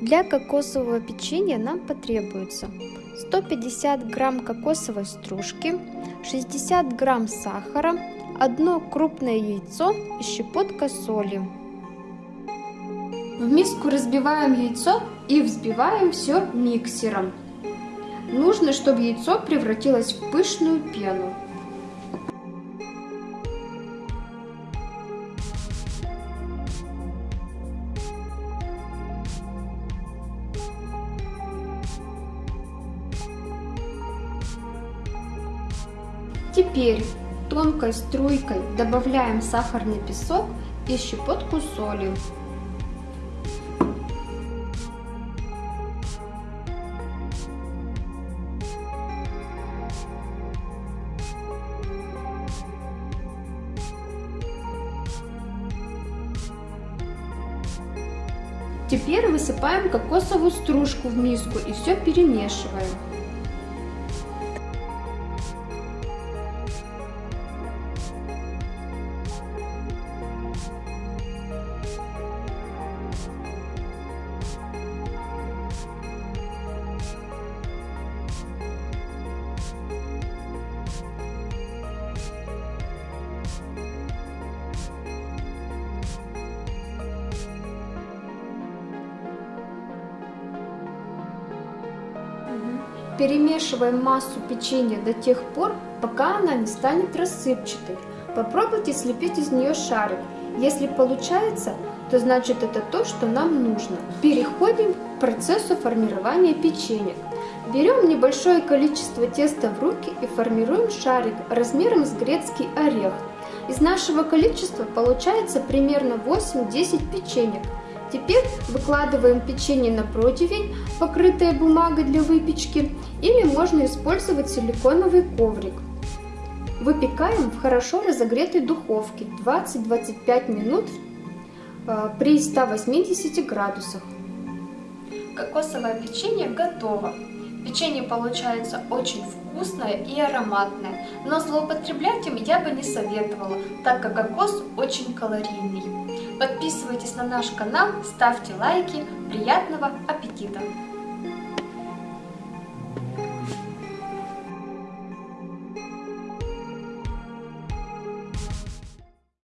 Для кокосового печенья нам потребуется 150 грамм кокосовой стружки, 60 грамм сахара, одно крупное яйцо и щепотка соли. В миску разбиваем яйцо и взбиваем все миксером. Нужно, чтобы яйцо превратилось в пышную пену. Теперь тонкой струйкой добавляем сахарный песок и щепотку соли. Теперь высыпаем кокосовую стружку в миску и все перемешиваем. Перемешиваем массу печенья до тех пор, пока она не станет рассыпчатой. Попробуйте слепить из нее шарик. Если получается, то значит это то, что нам нужно. Переходим к процессу формирования печенья. Берем небольшое количество теста в руки и формируем шарик размером с грецкий орех. Из нашего количества получается примерно 8-10 печенек. Теперь выкладываем печенье на противень, покрытое бумагой для выпечки, или можно использовать силиконовый коврик. Выпекаем в хорошо разогретой духовке 20-25 минут э, при 180 градусах. Кокосовое печенье готово. Печенье получается очень вкусное и ароматное, но злоупотреблять им я бы не советовала, так как кокос очень калорийный. Подписывайтесь на наш канал, ставьте лайки, приятного аппетита!